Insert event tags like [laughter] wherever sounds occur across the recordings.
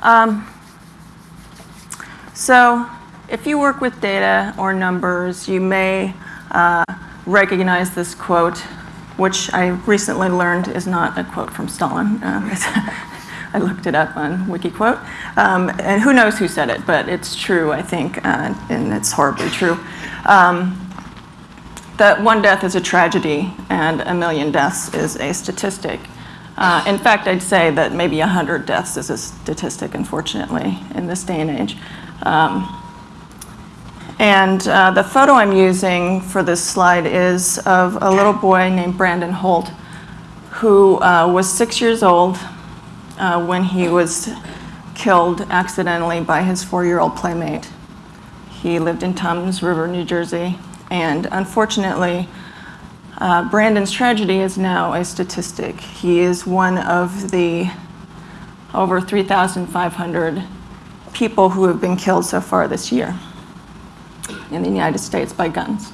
Um, so if you work with data or numbers, you may uh, recognize this quote, which I recently learned is not a quote from Stalin. Um, [laughs] I looked it up on Wikiquote. Um, and who knows who said it, but it's true, I think, uh, and it's horribly true. Um, that one death is a tragedy and a million deaths is a statistic. Uh, in fact, I'd say that maybe 100 deaths is a statistic, unfortunately, in this day and age. Um, and uh, the photo I'm using for this slide is of a little boy named Brandon Holt, who uh, was six years old uh, when he was killed accidentally by his four-year-old playmate. He lived in Toms River, New Jersey, and unfortunately, uh, Brandon's tragedy is now a statistic. He is one of the over 3,500 people who have been killed so far this year in the United States by guns.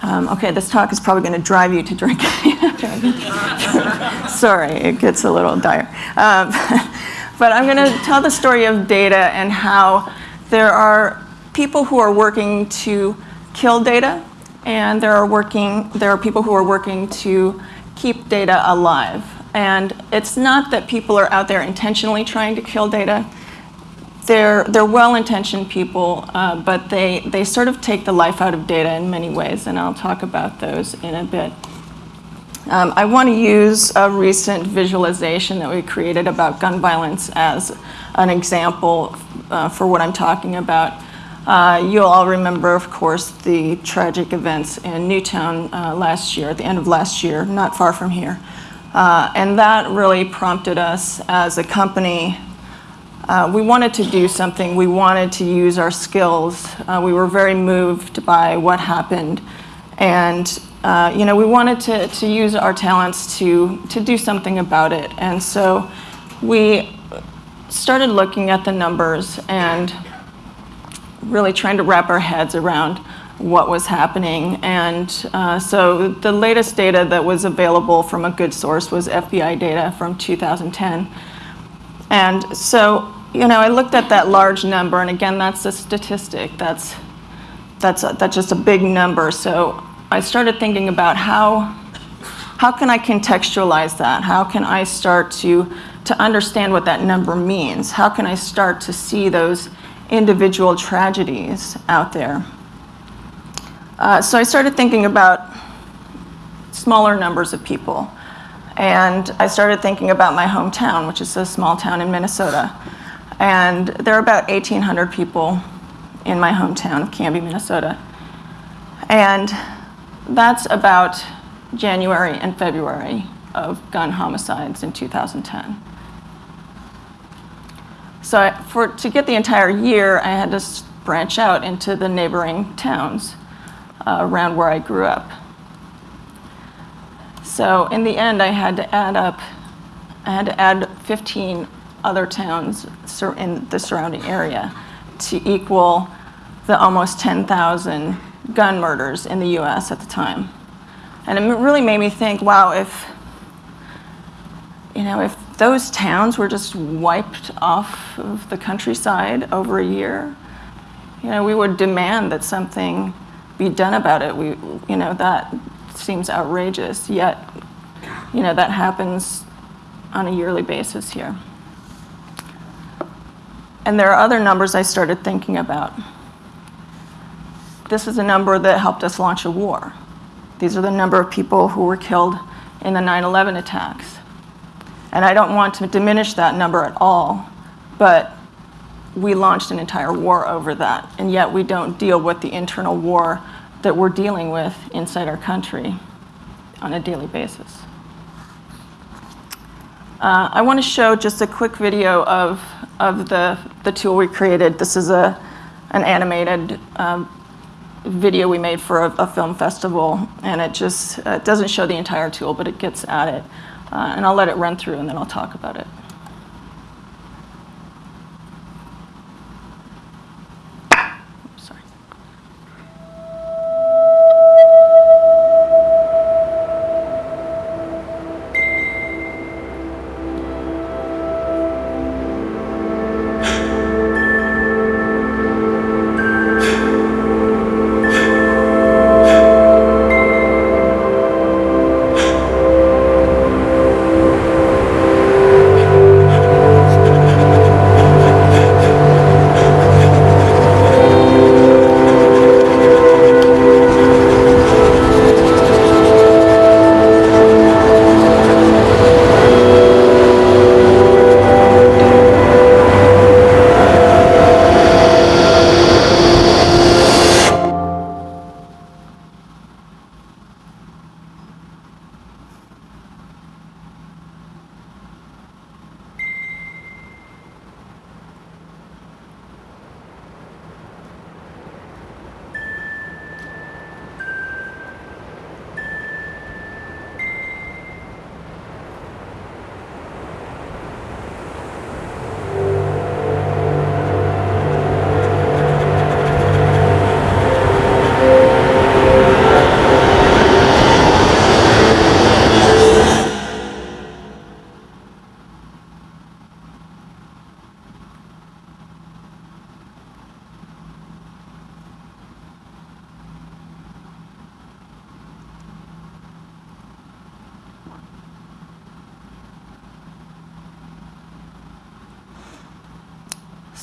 Um, okay, this talk is probably going to drive you to drink. [laughs] Sorry, it gets a little dire. Um, [laughs] but I'm going to tell the story of data and how there are people who are working to kill data, and there are working there are people who are working to keep data alive. And it's not that people are out there intentionally trying to kill data. They're, they're well-intentioned people, uh, but they, they sort of take the life out of data in many ways, and I'll talk about those in a bit. Um, I want to use a recent visualization that we created about gun violence as an example uh, for what I'm talking about. Uh, you'll all remember, of course, the tragic events in Newtown uh, last year, at the end of last year, not far from here. Uh, and that really prompted us as a company. Uh, we wanted to do something. We wanted to use our skills. Uh, we were very moved by what happened. And uh, you know, we wanted to, to use our talents to, to do something about it. And so we started looking at the numbers and really trying to wrap our heads around what was happening. And uh, so the latest data that was available from a good source was FBI data from 2010. And so, you know, I looked at that large number, and again, that's a statistic. That's, that's, a, that's just a big number. So I started thinking about how, how can I contextualize that? How can I start to, to understand what that number means? How can I start to see those individual tragedies out there. Uh, so I started thinking about smaller numbers of people. And I started thinking about my hometown, which is a small town in Minnesota. And there are about 1,800 people in my hometown of Canby, Minnesota. And that's about January and February of gun homicides in 2010. So for, to get the entire year, I had to branch out into the neighboring towns uh, around where I grew up. So in the end, I had to add up, I had to add 15 other towns in the surrounding area to equal the almost 10,000 gun murders in the US at the time. And it really made me think, wow, if, you know, if those towns were just wiped off of the countryside over a year, you know, we would demand that something be done about it. We, you know, that seems outrageous, yet, you know, that happens on a yearly basis here. And there are other numbers I started thinking about. This is a number that helped us launch a war. These are the number of people who were killed in the 9-11 attacks. And I don't want to diminish that number at all, but we launched an entire war over that, and yet we don't deal with the internal war that we're dealing with inside our country on a daily basis. Uh, I want to show just a quick video of, of the, the tool we created. This is a, an animated um, video we made for a, a, film festival, and it just uh, doesn't show the entire tool, but it gets at it. Uh, and I'll let it run through and then I'll talk about it.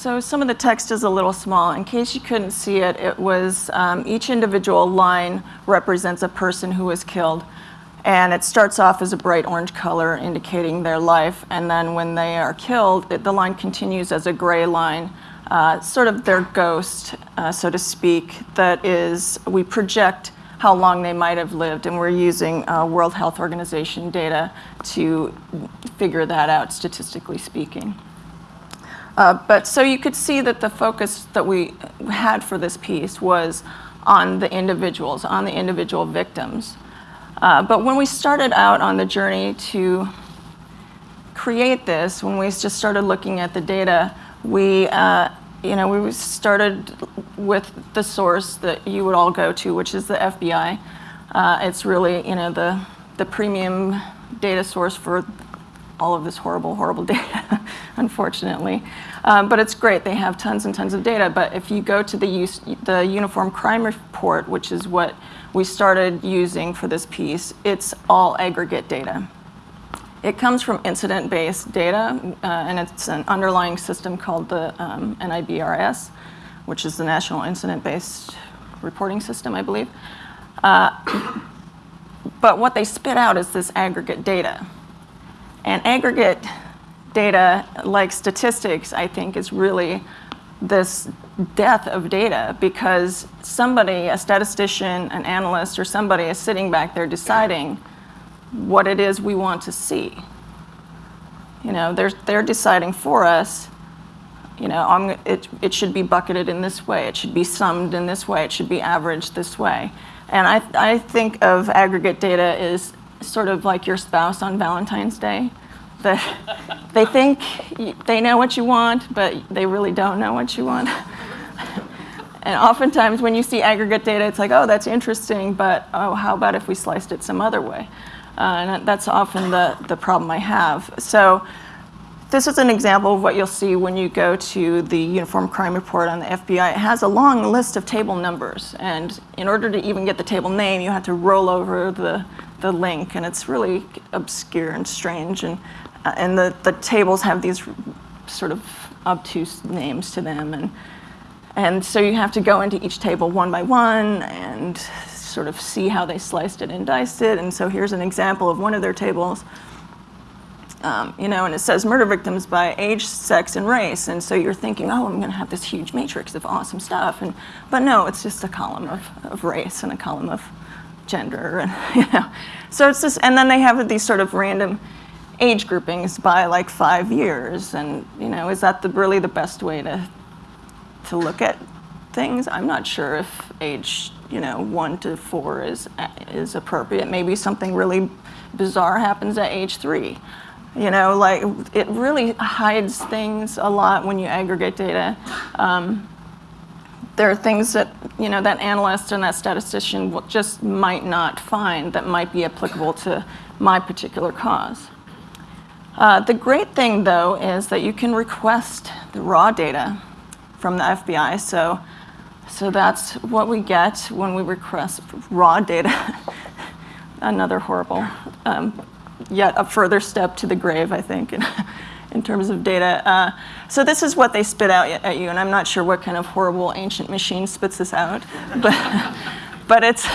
So some of the text is a little small. In case you couldn't see it, it was um, each individual line represents a person who was killed. And it starts off as a bright orange color indicating their life. And then when they are killed, it, the line continues as a gray line, uh, sort of their ghost, uh, so to speak, that is, we project how long they might have lived. And we're using uh, World Health Organization data to figure that out, statistically speaking. Uh, but so you could see that the focus that we had for this piece was on the individuals, on the individual victims. Uh, but when we started out on the journey to create this, when we just started looking at the data, we, uh, you know, we started with the source that you would all go to, which is the FBI. Uh, it's really, you know, the, the premium data source for all of this horrible, horrible [laughs] data, unfortunately. Um, but it's great. They have tons and tons of data. But if you go to the, use, the Uniform Crime Report, which is what we started using for this piece, it's all aggregate data. It comes from incident-based data, uh, and it's an underlying system called the um, NIBRS, which is the National Incident-Based Reporting System, I believe. Uh, [coughs] but what they spit out is this aggregate data. And aggregate data, like statistics, I think is really this death of data because somebody, a statistician, an analyst, or somebody is sitting back there deciding what it is we want to see. You know, they're, they're deciding for us, you know, I'm, it, it should be bucketed in this way, it should be summed in this way, it should be averaged this way. And I, I think of aggregate data as sort of like your spouse on Valentine's Day. That they think they know what you want, but they really don't know what you want. and oftentimes when you see aggregate data, it's like, oh, that's interesting, but oh, how about if we sliced it some other way? Uh, and that's often the, the problem I have. So this is an example of what you'll see when you go to the Uniform Crime Report on the FBI. It has a long list of table numbers. And in order to even get the table name, you have to roll over the, the link. And it's really obscure and strange. And, uh, and the, the tables have these sort of obtuse names to them. And, and so you have to go into each table one by one and sort of see how they sliced it and diced it. And so here's an example of one of their tables. Um, you know, and it says murder victims by age, sex, and race. And so you're thinking, oh, I'm going to have this huge matrix of awesome stuff. And, but no, it's just a column of, of race and a column of gender. And, [laughs] you know, so it's just, and then they have these sort of random age groupings by like five years. And, you know, is that the, really the best way to, to look at things? I'm not sure if age, you know, one to four is, is appropriate. Maybe something really bizarre happens at age three. You know, like it really hides things a lot when you aggregate data. Um, there are things that, you know, that analyst and that statistician just might not find that might be applicable to my particular cause. Uh, the great thing, though, is that you can request the raw data from the FBI. So, so that's what we get when we request raw data. [laughs] Another horrible um, yet a further step to the grave, I think, in, [laughs] in terms of data. Uh, so this is what they spit out at you, and I'm not sure what kind of horrible ancient machine spits this out, [laughs] but, but it's,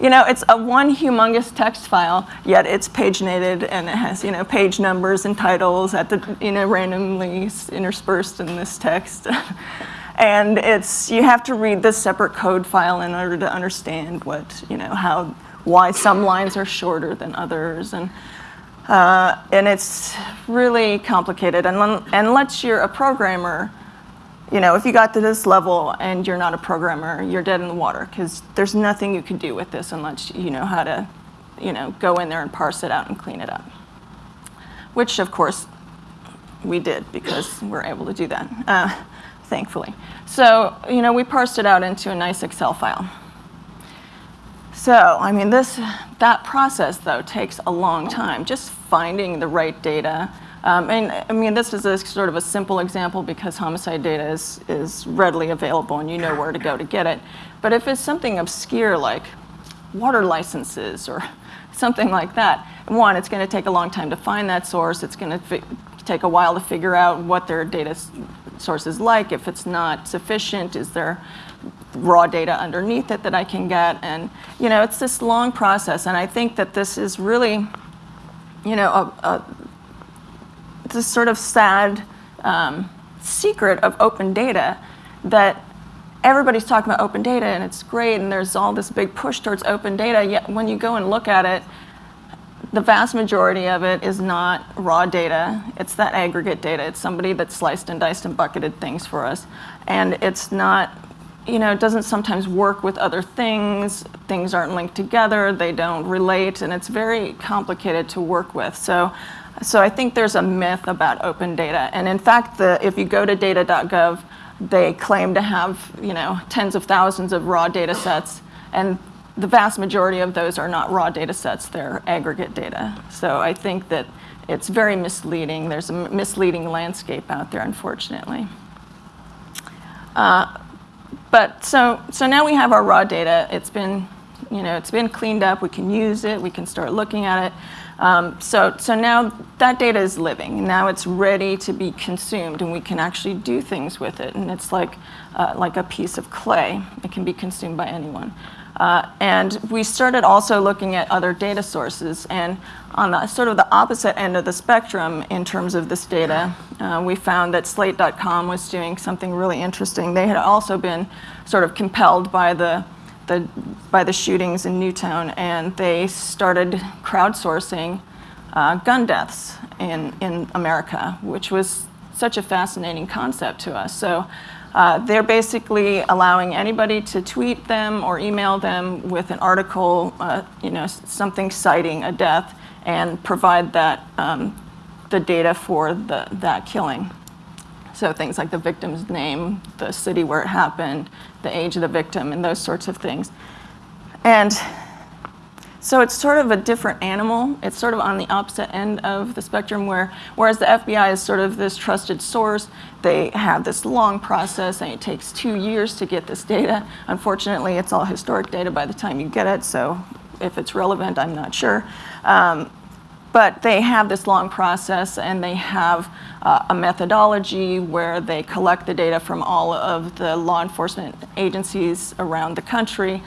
you know, it's a one humongous text file, yet it's paginated and it has, you know, page numbers and titles at the, you know, randomly interspersed in this text. [laughs] and it's, you have to read this separate code file in order to understand what, you know, how, why some lines are shorter than others. And uh, and it's really complicated. And unless you're a programmer, you know, if you got to this level and you're not a programmer, you're dead in the water because there's nothing you can do with this unless you know how to, you know, go in there and parse it out and clean it up. Which, of course, we did because we're able to do that, uh, thankfully. So, you know, we parsed it out into a nice Excel file. So, I mean, this, that process, though, takes a long time, just finding the right data. Um, and I mean, this is a sort of a simple example because homicide data is, is readily available and you know where to go to get it. But if it's something obscure like water licenses or [laughs] something like that, one, it's going to take a long time to find that source. It's going to take a while to figure out what their data source is like? If it's not sufficient, is there raw data underneath it that I can get? And you know, it's this long process, and I think that this is really, you know, a, a this sort of sad um, secret of open data that everybody's talking about open data and it's great and there's all this big push towards open data, yet when you go and look at it, the vast majority of it is not raw data. It's that aggregate data. It's somebody that sliced and diced and bucketed things for us. And it's not, you know, it doesn't sometimes work with other things. Things aren't linked together. They don't relate. And it's very complicated to work with. So, so I think there's a myth about open data. And in fact, the, if you go to data.gov, they claim to have, you know, tens of thousands of raw data sets. And the vast majority of those are not raw data sets, they're aggregate data. So I think that it's very misleading. There's a misleading landscape out there, unfortunately. Uh, but so, so now we have our raw data. It's been, you know, it's been cleaned up. We can use it. We can start looking at it. Um, so, so now that data is living. Now it's ready to be consumed, and we can actually do things with it. And it's like, uh, like a piece of clay. It can be consumed by anyone. Uh, and we started also looking at other data sources. And on the sort of the opposite end of the spectrum in terms of this data, uh, we found that Slate.com was doing something really interesting. They had also been sort of compelled by the, the, by the shootings in Newtown, and they started crowdsourcing uh, gun deaths in, in America, which was such a fascinating concept to us. So uh, they're basically allowing anybody to tweet them or email them with an article, uh, you know, something citing a death, and provide that um, the data for the, that killing. So things like the victim's name, the city where it happened, the age of the victim, and those sorts of things. And so it's sort of a different animal. It's sort of on the opposite end of the spectrum where, whereas the FBI is sort of this trusted source, they have this long process and it takes two years to get this data. Unfortunately, it's all historic data by the time you get it, so if it's relevant, I'm not sure. Um, but they have this long process and they have uh, a methodology where they collect the data from all of the law enforcement agencies around the country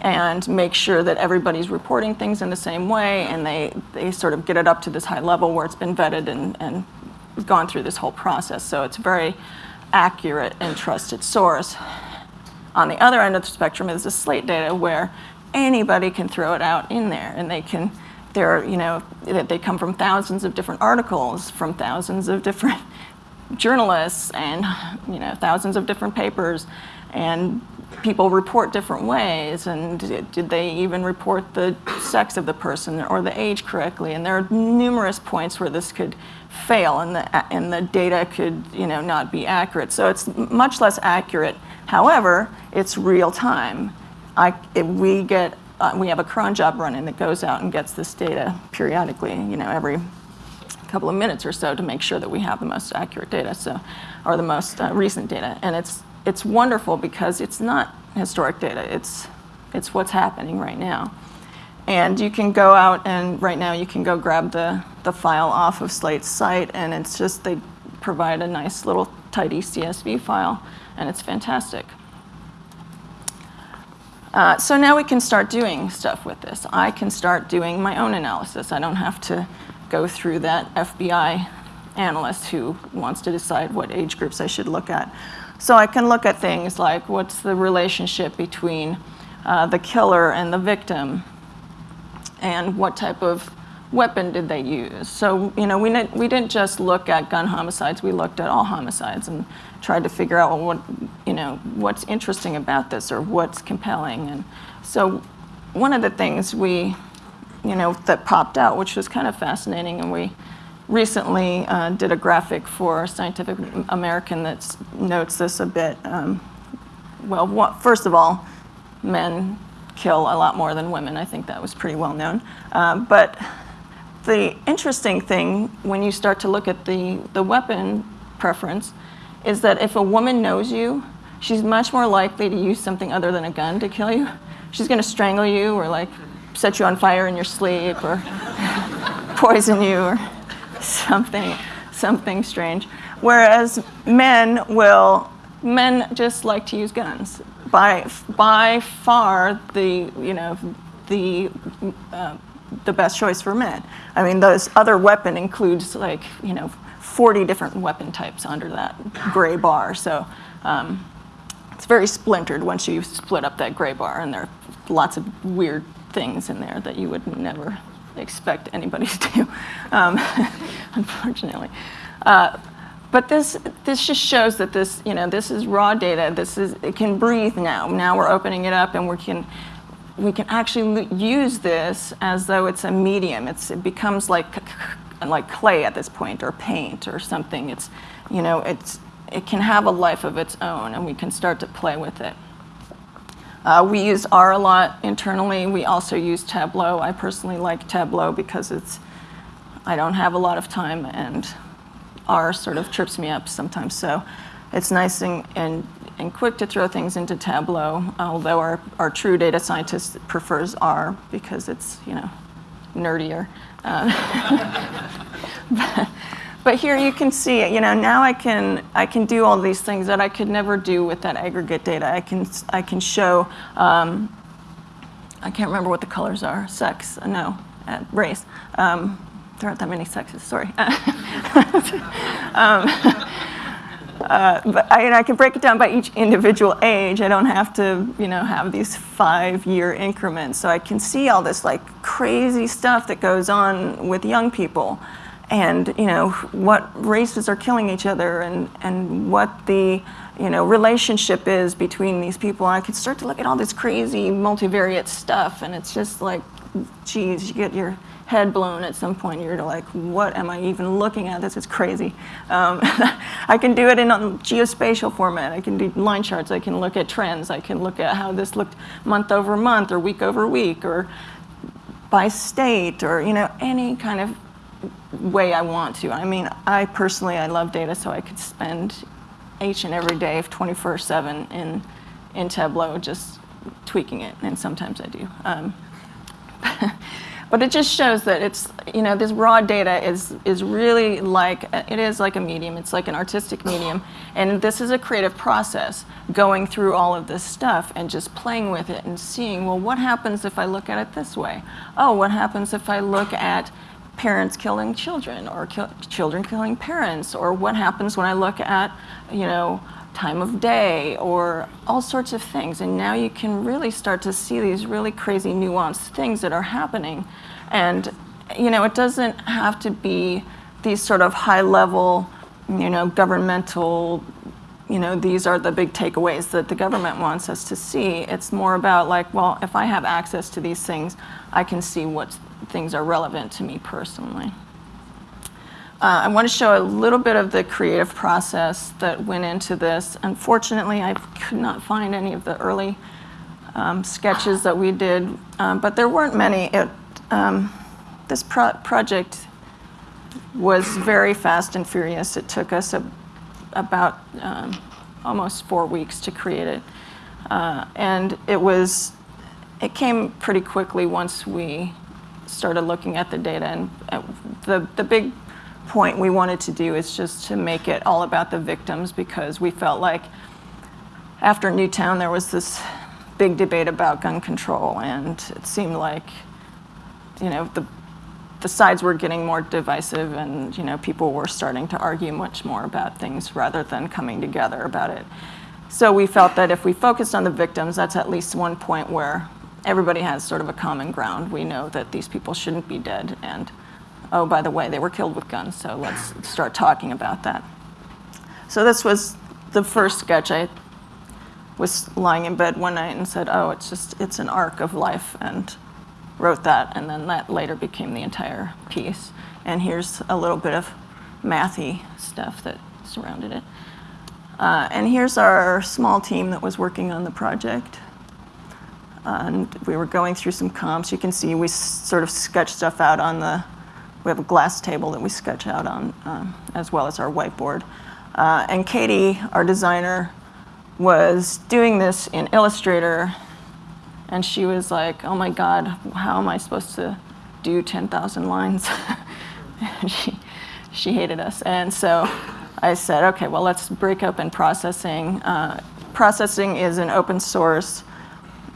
and make sure that everybody's reporting things in the same way and they, they sort of get it up to this high level where it's been vetted and, and gone through this whole process. So it's a very accurate and trusted source. On the other end of the spectrum is the slate data where anybody can throw it out in there and they can, they're, you know, they come from thousands of different articles, from thousands of different [laughs] journalists and, you know, thousands of different papers and people report different ways and did they even report the sex of the person or the age correctly? And there are numerous points where this could fail and the, and the data could you know not be accurate. So it's much less accurate. However it's real time. I, we get uh, we have a cron job running that goes out and gets this data periodically you know every couple of minutes or so to make sure that we have the most accurate data so or the most uh, recent data. And it's it's wonderful because it's not historic data. It's, it's what's happening right now. And you can go out and right now you can go grab the, the file off of Slate's site and it's just, they provide a nice little tidy CSV file and it's fantastic. Uh, so now we can start doing stuff with this. I can start doing my own analysis. I don't have to go through that FBI analyst who wants to decide what age groups I should look at. So I can look at things like what's the relationship between uh, the killer and the victim and what type of weapon did they use. So, you know, we, we didn't just look at gun homicides, we looked at all homicides and tried to figure out what, you know, what's interesting about this or what's compelling. And so one of the things we, you know, that popped out, which was kind of fascinating and we recently uh, did a graphic for Scientific American that notes this a bit. Um, well, what, first of all, men kill a lot more than women. I think that was pretty well known. Uh, but the interesting thing when you start to look at the, the weapon preference is that if a woman knows you, she's much more likely to use something other than a gun to kill you. She's going to strangle you or like set you on fire in your sleep or [laughs] poison you or something, something strange. Whereas men will, men just like to use guns. By, by far, the, you know, the, uh, the best choice for men. I mean, those other weapon includes like, you know, 40 different weapon types under that gray bar. So um, it's very splintered once you split up that gray bar, and there are lots of weird things in there that you would never expect anybody to do, um, [laughs] unfortunately. Uh, but this, this just shows that this, you know, this is raw data. This is, it can breathe now. Now we're opening it up and we can, we can actually use this as though it's a medium. It's, it becomes like like clay at this point or paint or something. It's, you know, it's, it can have a life of its own and we can start to play with it. Uh, we use R a lot internally. We also use Tableau. I personally like Tableau because it's, I don't have a lot of time and R sort of trips me up sometimes. So it's nice and, and, and quick to throw things into Tableau, although our, our true data scientist prefers R because it's, you know, nerdier. Uh, [laughs] but, but, here you can see, you know, now I can, I can do all these things that I could never do with that aggregate data. I can, I can show, um, I can't remember what the colors are, sex, no, uh, race. Um, there aren't that many sexes, sorry. [laughs] um, [laughs] uh, but I, I, can break it down by each individual age. I don't have to, you know, have these five-year increments. So I can see all this like crazy stuff that goes on with young people, and you know what races are killing each other, and and what the you know relationship is between these people. I could start to look at all this crazy multivariate stuff, and it's just like, geez, you get your head blown at some point. You're like, what am I even looking at? This is crazy. Um, [laughs] I can do it in a geospatial format. I can do line charts. I can look at trends. I can look at how this looked month over month or week over week or by state or you know any kind of way I want to. I mean, I personally, I love data, so I could spend each and every day of 24-7 in, in Tableau just tweaking it, and sometimes I do. Um, [laughs] But it just shows that it's, you know, this raw data is, is really like, it is like a medium. It's like an artistic medium. And this is a creative process, going through all of this stuff and just playing with it and seeing, well, what happens if I look at it this way? Oh, what happens if I look at parents killing children or children killing parents? Or what happens when I look at, you know, time of day or all sorts of things. And now you can really start to see these really crazy nuanced things that are happening. And, you know, it doesn't have to be these sort of high level, you know, governmental, you know, these are the big takeaways that the government wants us to see. It's more about like, well, if I have access to these things, I can see what things are relevant to me personally. Uh, I want to show a little bit of the creative process that went into this. Unfortunately, I could not find any of the early um, sketches that we did, um, but there weren't many. It, um, this pro project was very fast and furious. It took us a, about um, almost four weeks to create it. Uh, and it was, it came pretty quickly once we started looking at the data. And uh, the, the big point we wanted to do is just to make it all about the victims because we felt like after Newtown there was this big debate about gun control and it seemed like you know the the sides were getting more divisive and you know people were starting to argue much more about things rather than coming together about it. So we felt that if we focused on the victims, that's at least one point where everybody has sort of a common ground. We know that these people shouldn't be dead and oh, by the way, they were killed with guns, so let's start talking about that. So this was the first sketch. I was lying in bed one night and said, oh, it's just, it's an arc of life, and wrote that, and then that later became the entire piece. And here's a little bit of mathy stuff that surrounded it. Uh, and here's our small team that was working on the project. And we were going through some comps. You can see we sort of sketched stuff out on the we have a glass table that we sketch out on, um, as well as our whiteboard. Uh, and Katie, our designer, was doing this in Illustrator, and she was like, oh my God, how am I supposed to do 10,000 lines? [laughs] she, she hated us. And so I said, okay, well, let's break open processing. Uh, processing is an open source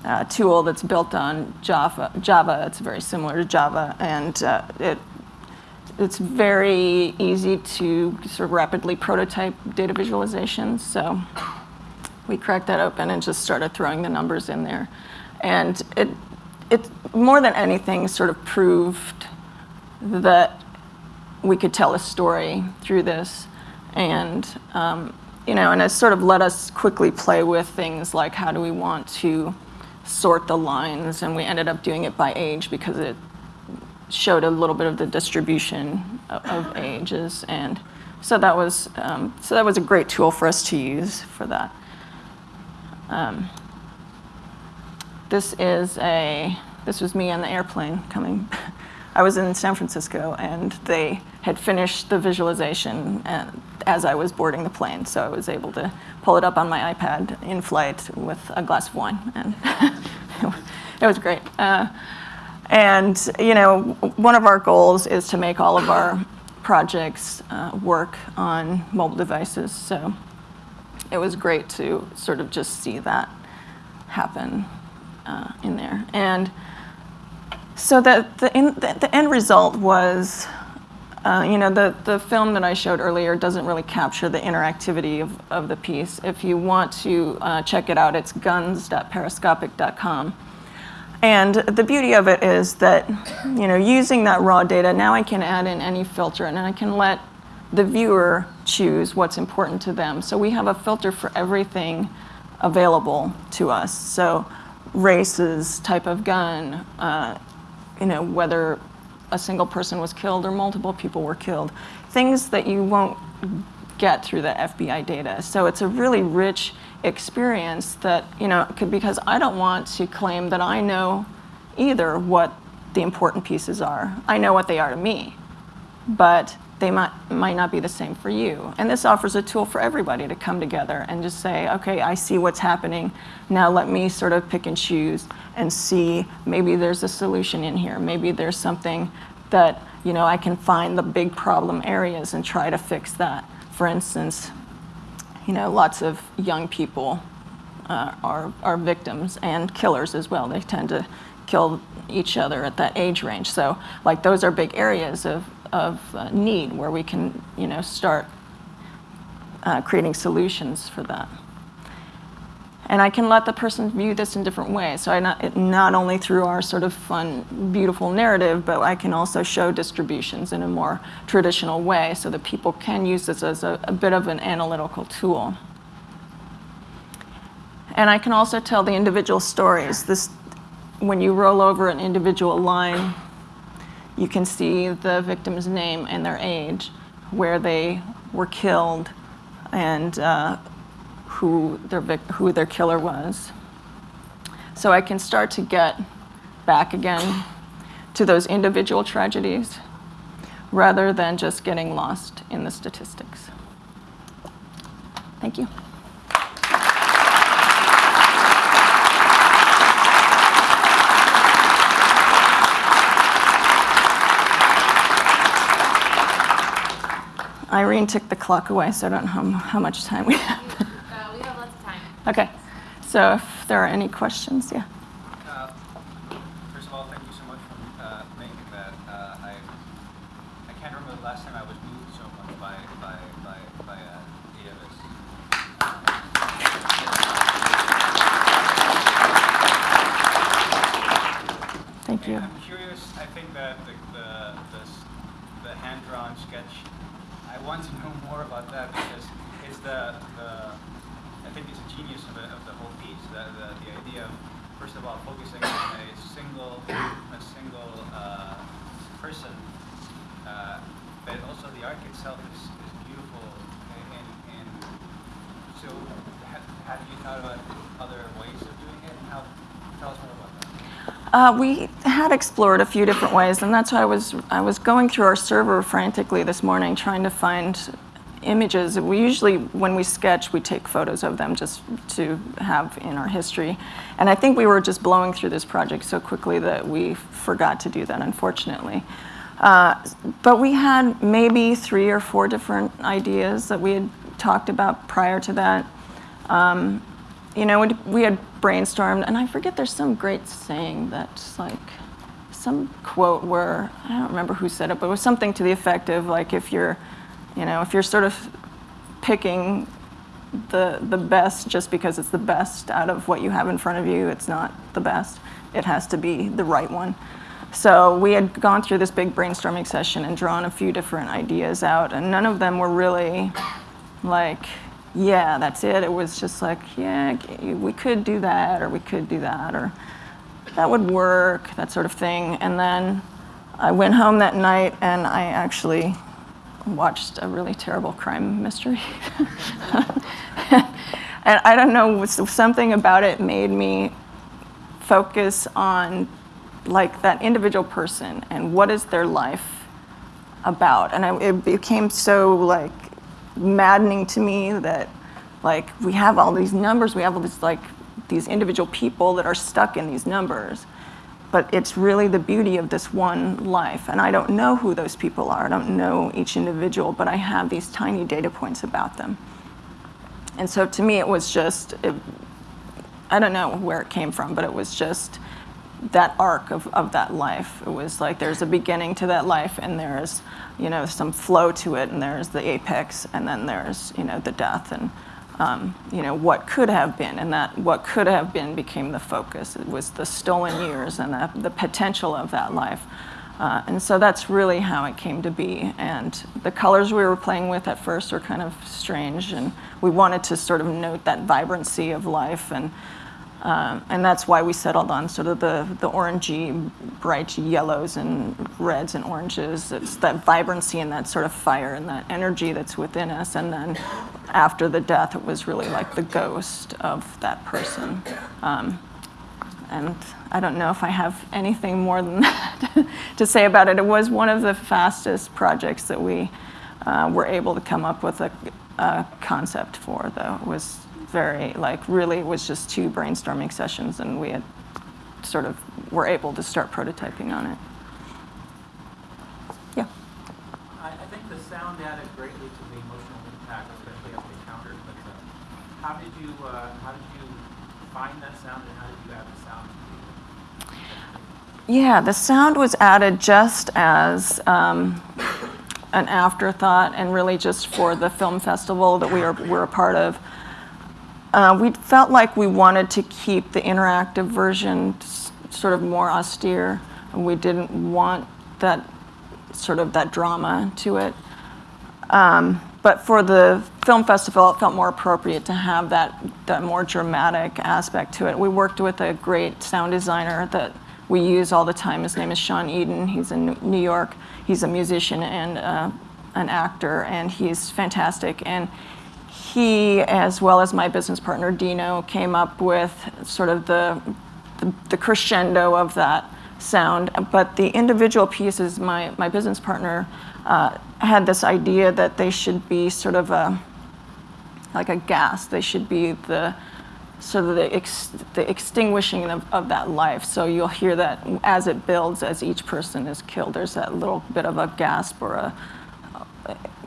uh, tool that's built on Java. Java, it's very similar to Java, and uh, it it's very easy to sort of rapidly prototype data visualizations. So we cracked that open and just started throwing the numbers in there. And it, it more than anything sort of proved that we could tell a story through this. And, um, you know, and it sort of let us quickly play with things like how do we want to sort the lines. And we ended up doing it by age because it showed a little bit of the distribution of, of ages. And so that was, um, so that was a great tool for us to use for that. Um, this is a, this was me on the airplane coming. I was in San Francisco and they had finished the visualization as I was boarding the plane. So I was able to pull it up on my iPad in flight with a glass of wine. And [laughs] it was great. Uh, and you know, one of our goals is to make all of our projects uh, work on mobile devices. So it was great to sort of just see that happen uh, in there. And so that the, in, the, the, end result was, uh, you know, the, the film that I showed earlier doesn't really capture the interactivity of, of the piece. If you want to uh, check it out, it's guns.periscopic.com. And the beauty of it is that, you know, using that raw data, now I can add in any filter and I can let the viewer choose what's important to them. So we have a filter for everything available to us. So races, type of gun, uh, you know, whether a single person was killed or multiple people were killed. Things that you won't get through the FBI data. So it's a really rich experience that, you know, because I don't want to claim that I know either what the important pieces are. I know what they are to me, but they might, might not be the same for you. And this offers a tool for everybody to come together and just say, okay, I see what's happening. Now let me sort of pick and choose and see maybe there's a solution in here. Maybe there's something that, you know, I can find the big problem areas and try to fix that. For instance, you know, lots of young people uh, are, are victims and killers as well. They tend to kill each other at that age range. So like those are big areas of, of uh, need where we can, you know, start uh, creating solutions for that. And I can let the person view this in different ways. So I not, not only through our sort of fun, beautiful narrative, but I can also show distributions in a more traditional way so that people can use this as a, a bit of an analytical tool. And I can also tell the individual stories. This, when you roll over an individual line, you can see the victim's name and their age, where they were killed, and uh, who their, who their killer was. So I can start to get back again to those individual tragedies rather than just getting lost in the statistics. Thank you. Irene took the clock away, so I don't know how, how much time we [laughs] have. Uh, we have lots of time. Okay. So if there are any questions, yeah. Uh, first of all, thank you so much for uh, making that. Uh, I I can't remember the last time I was moved so much by by by by uh, Davis. Thank you. I'm curious. I think that the the the, the hand drawn sketch. I want to know more about that because it's the the I think it's a genius of, of the whole piece. The, the, the, idea of, first of all, focusing on a single, a single uh, person, uh, but also the arc itself is, is beautiful. And, and so, have, have you thought about other ways of doing it? And how, tell us more about that. Uh, we had explored a few different ways, and that's why I was I was going through our server frantically this morning, trying to find images, we usually, when we sketch, we take photos of them just to have in our history. And I think we were just blowing through this project so quickly that we forgot to do that, unfortunately. Uh, but we had maybe three or four different ideas that we had talked about prior to that. Um, you know, we- had brainstormed, and I forget there's some great saying that's like some quote where I don't remember who said it, but it was something to the effect of like if you're, you know, if you're sort of picking the the best just because it's the best out of what you have in front of you, it's not the best. It has to be the right one. So we had gone through this big brainstorming session and drawn a few different ideas out, and none of them were really like, yeah, that's it. It was just like, yeah, we could do that, or we could do that, or that would work, that sort of thing. And then I went home that night and I actually watched a really terrible crime mystery. [laughs] and I don't know, something about it made me focus on like that individual person and what is their life about. And I, it became so like maddening to me that like we have all these numbers, we have all these like these individual people that are stuck in these numbers. But it's really the beauty of this one life. And I don't know who those people are. I don't know each individual, but I have these tiny data points about them. And so to me, it was just, it, I don't know where it came from, but it was just that arc of, of that life. It was like there's a beginning to that life, and there's, you know, some flow to it, and there's the apex, and then there's, you know, the death. And um, you know, what could have been, and that what could have been became the focus. It was the stolen years and the, the potential of that life. Uh, and so that's really how it came to be. And the colors we were playing with at first were kind of strange, and we wanted to sort of note that vibrancy of life. And, um, and that's why we settled on sort of the, the orangey, bright yellows and reds and oranges. It's that vibrancy and that sort of fire and that energy that's within us. And then after the death, it was really like the ghost of that person. Um, and I don't know if I have anything more than [laughs] that to say about it. It was one of the fastest projects that we uh, were able to come up with a, a, concept for, though. It was very, like, really, it was just two brainstorming sessions, and we had sort of were able to start prototyping on it. Yeah. I, I think the sound added greatly to the emotional impact, especially as the countered. But uh, how did you uh, how did you find that sound, and how did you add the sound? Yeah, the sound was added just as um, an afterthought, and really just for the film festival that we are were a part of. Uh, we felt like we wanted to keep the interactive version sort of more austere. And we didn't want that sort of that drama to it. Um, but for the film festival, it felt more appropriate to have that, that more dramatic aspect to it. We worked with a great sound designer that we use all the time. His name is Sean Eden. He's in New York. He's a musician and uh, an actor, and he's fantastic. And he, as well as my business partner Dino, came up with sort of the, the, the crescendo of that sound. But the individual pieces, my, my business partner uh, had this idea that they should be sort of a, like a gas. They should be the sort of the, ex, the extinguishing of, of that life. So you'll hear that as it builds, as each person is killed, there's that little bit of a gasp or a,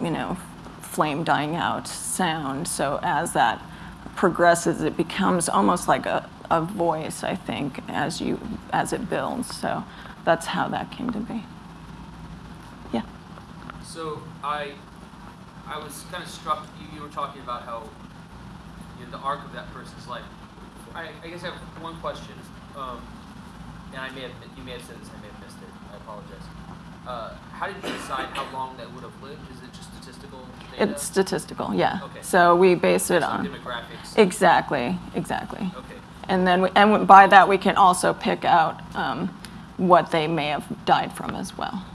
you know, flame dying out sound. So as that progresses, it becomes almost like a, a voice, I think, as you as it builds. So that's how that came to be. Yeah. So I I was kind of struck. You, you were talking about how you know, the arc of that person's life. I, I guess I have one question, um, and I may have you may have said this. I may have missed it. I apologize. Uh, how did you decide how long that would have lived? Is it statistical data? It's statistical, yeah. Okay. So we base it Some on demographics. exactly, exactly. Okay. And then we, and by that we can also pick out um, what they may have died from as well.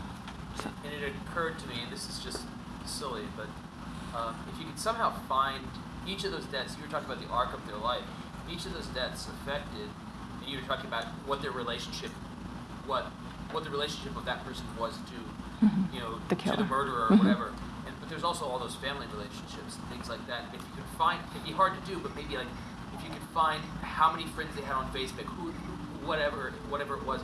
And it occurred to me, and this is just silly, but um, if you could somehow find each of those deaths, you were talking about the arc of their life, each of those deaths affected, and you were talking about what their relationship, what what the relationship of that person was to, you know, Mm-hmm. The to killer. the murderer or Mhm. whatever. There's also all those family relationships and things like that. If you could find, it'd be hard to do, but maybe like if you could find how many friends they had on Facebook, who, who whatever, whatever it was,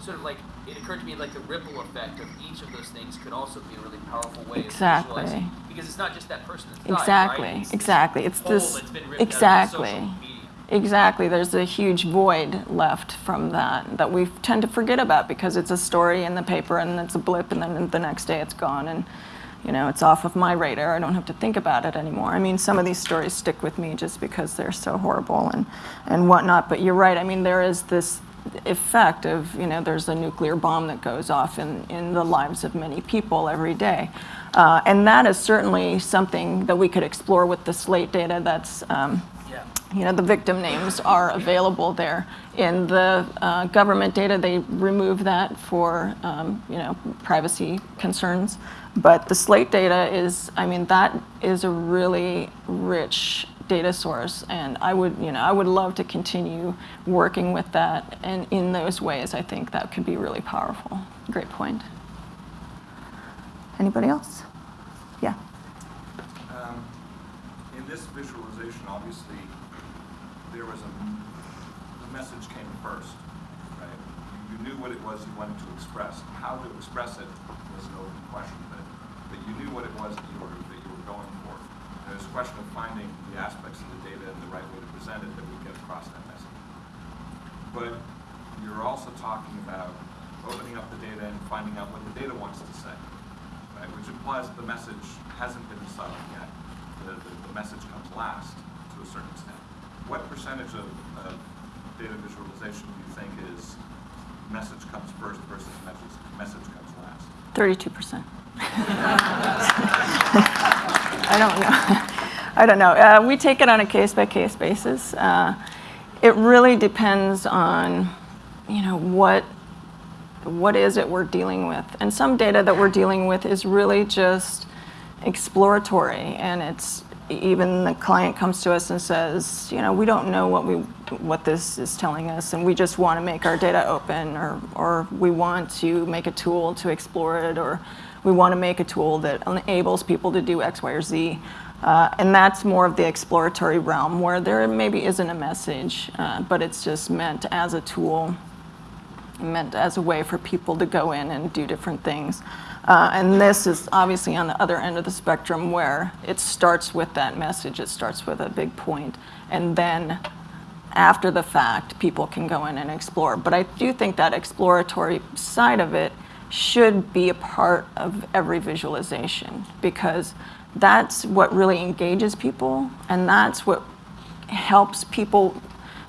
sort of like it occurred to me like the ripple effect of each of those things could also be a really powerful way Exactly. of visualizing because it's not just that person that's died, Exactly, right? It's this exactly. It's this- that's been ripped out of exactly. Exactly. There's a huge void left from that that we tend to forget about because it's a story in the paper and it's a blip and then the next day it's gone and you know it's off of my radar. I don't have to think about it anymore. I mean, some of these stories stick with me just because they're so horrible and and whatnot. But you're right. I mean, there is this effect of you know there's a nuclear bomb that goes off in in the lives of many people every day. Uh, and that is certainly something that we could explore with the slate data that's um. You know, the victim names are available there. In the uh, government data, they remove that for, um, you know, privacy concerns. But the slate data is, I mean, that is a really rich data source. And I would, you know, I would love to continue working with that. And in those ways, I think that could be really powerful. Great point. Anybody else? Yeah. Um, In this visualization, obviously, the message came first, right? You- knew what it was you wanted to express. How to express it was an open question, but, but you knew what it was that you were, that you were going for. And it's a question of finding the aspects of the data and the right way to present it that would get across that message. But you're also talking about opening up the data and finding out what the data wants to say, right? Which implies that the message hasn't been decided yet. The, the, the message comes last to a certain extent. What percentage of, of data visualization do you think is message comes first versus message, message comes last? 32%. [laughs] I don't know. I don't know. Uh, we take it on a case by case basis. Uh, it really depends on, you know, what what is it we're dealing with. And some data that we're dealing with is really just exploratory, and it's even the client comes to us and says, you know, we don't know what we what this is telling us, and we just want to make our data open, or or we want to make a tool to explore it, or we want to make a tool that enables people to do X, Y, or Z. Uh, and that's more of the exploratory realm where there maybe isn't a message, uh, but it's just meant as a tool meant as a way for people to go in and do different things. Uh, and this is obviously on the other end of the spectrum where it starts with that message, it starts with a big point, and then after the fact, people can go in and explore. But I do think that exploratory side of it should be a part of every visualization because that's what really engages people and that's what helps people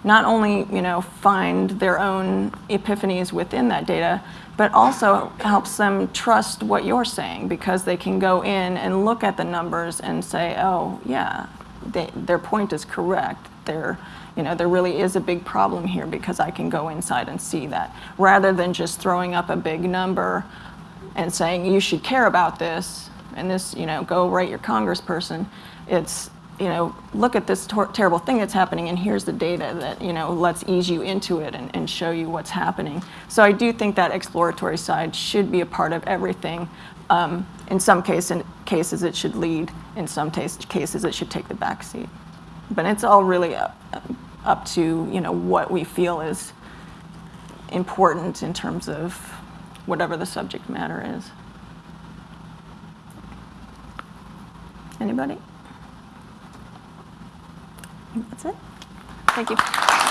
not only you know find their own epiphanies within that data but also helps them trust what you're saying because they can go in and look at the numbers and say oh yeah they, their point is correct. There you know there really is a big problem here because i can go inside and see that. Rather than just throwing up a big number and saying you should care about this and this you know go write your congressperson it's you know look at this terrible thing that's happening and here's the data that you know let's ease you into it and, and show you what's happening so i do think that exploratory side should be a part of everything um, in some case, in cases it should lead in some cases it should take the back seat but it's all really up, up to you know what we feel is important in terms of whatever the subject matter is. Anybody? That's it. Thank you.